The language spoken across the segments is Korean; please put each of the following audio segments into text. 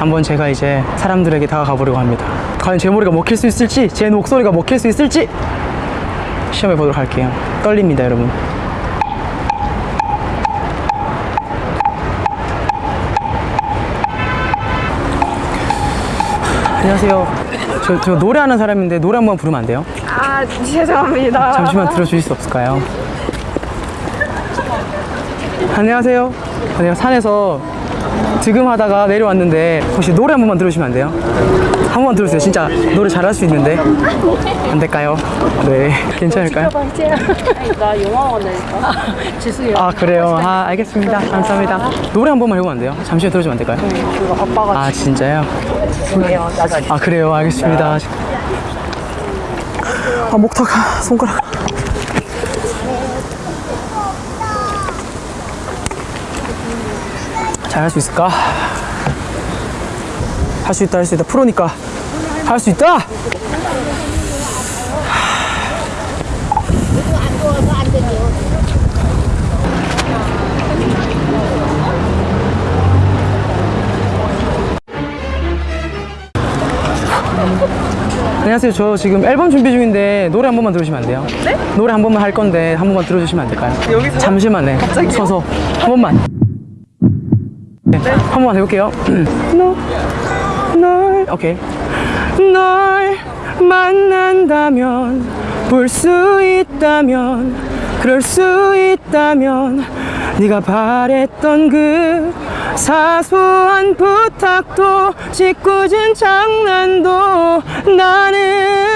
한번 제가 이제 사람들에게 다가가 보려고 합니다. 과연 제 머리가 먹힐 수 있을지, 제 목소리가 먹힐 수 있을지 시험해 보도록 할게요. 떨립니다, 여러분. 안녕하세요. 저, 저 노래하는 사람인데 노래 한 번 부르면 안 돼요? 아 죄송합니다. 잠시만 들어주실 수 없을까요? 안녕하세요. 안녕 산에서 득음하다가 내려왔는데 혹시 노래 한 번만 들어주시면 안 돼요? 한 번만 들어주세요. 진짜 노래 잘할 수 있는데 안 될까요? 네, 괜찮을까요? 나 영화관이니까. 죄송해요. 아 그래요. 아 알겠습니다. 감사합니다. 노래 한 번만 해보면 안 돼요? 잠시만 들어주면 안 될까요? 그거 아빠가 아 진짜요? 아 그래요. 알겠습니다. 아 목탁 손가락. 잘 할 수 있을까? 할 수 있다 할 수 있다 프로니까 할 수 있다. 안녕하세요. 저 지금 앨범 준비 중인데 노래 한 번만 들어주시면 안 돼요? 네? 노래 한 번만 할 건데 한 번만 들어주시면 안 될까요? 여기서? 잠시만 네. 서서 한 번만. 네. 한 번만 해볼게요. 너, 널, 오케이. 널 만난다면 볼 수 있다면 그럴 수 있다면 네가 바랬던 그 사소한 부탁도 짓궂은 장난도 나는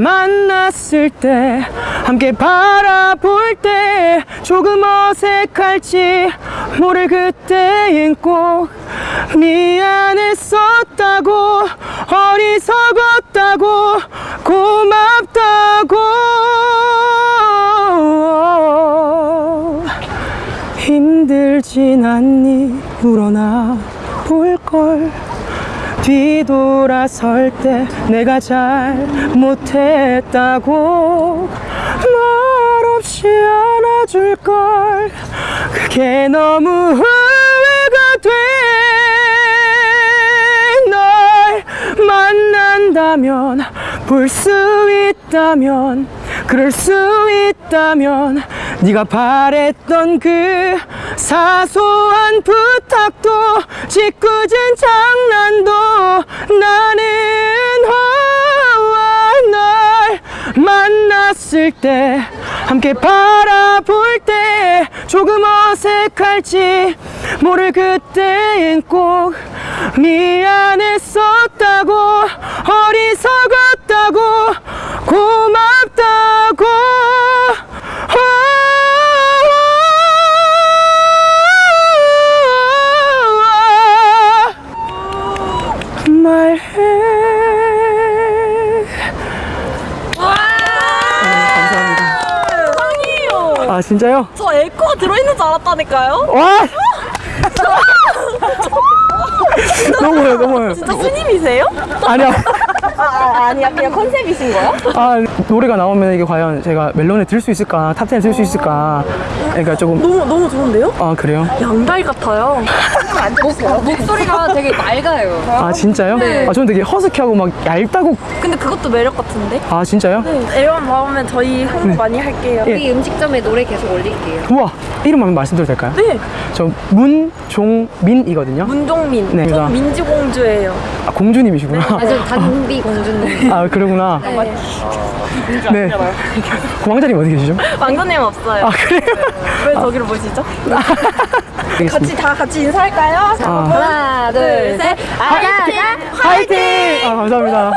만났을 때 함께 바라볼 때 조금 어색할지 모를 그때엔 꼭 미안했었다고 어리석었다고 고맙다고. 힘들진 않니? 물어나 볼걸 뒤돌아설 때 내가 잘못했다고 말없이 안아줄걸. 그게 너무 후회가 돼. 널 만난다면 볼 수 있다면 그럴 수 있다면 네가 바랬던 그 사소한 부탁도 짓궂은 장난도 나는 널 만났을 때 함께 바라볼 때 조금 어색할지 모를 그때엔 꼭 미안했었다 아 진짜요? 저 에코가 들어있는 줄 알았다니까요. 와 너무해요 너무해요 진짜 스님이세요? 아니야 아, 아 아니야 그냥 컨셉이신 거야? 아 노래가 나오면 이게 과연 제가 멜론에 들 수 있을까 top 10에 들 수 있을까 그러니까 조금 너무 너무 좋은데요? 아 그래요? 양달 같아요. 목소리가 되게 맑아요. 아 진짜요? 네. 아 저는 되게 허스키하고 막 얇다고 근데 그것도 매력 같은데? 아 진짜요? 네. 앨범 나오면 저희 홍보 많이 할게요. 예. 우리 음식점에 노래 계속 올릴게요. 우와 이름 한번 말씀드려도 될까요? 네. 저 문종민이거든요 문종민. 네, 전 제가- 민지공주예요. 아 공주님이시구나 아주 단비 공주님. 아 그러구나 네. 네 왕자님 어디 계시죠? 왕자님 없어요. 아 그래요? 왜 저기로 보시죠? 같이 다 같이 인사할까요? 아. 하나, 둘, 셋. 아자, 화이팅! 아 감사합니다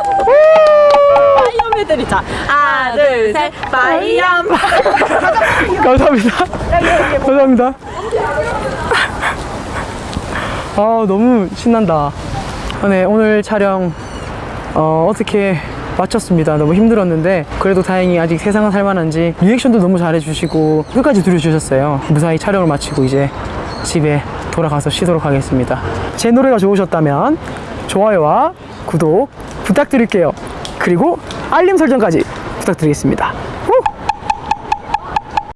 파이엄애들이 자 하나 둘셋 파이엄 감사합니다. 감사합니다. 아 너무 신난다. 아, 네 오늘 촬영 어, 어떻게 마쳤습니다. 너무 힘들었는데 그래도 다행히 아직 세상은 살만한지 리액션도 너무 잘해주시고 끝까지 들어주셨어요. 무사히 촬영을 마치고 이제 집에 돌아가서 쉬도록 하겠습니다. 제 노래가 좋으셨다면 좋아요와 구독 부탁드릴게요. 그리고 알림 설정까지 부탁드리겠습니다. 후!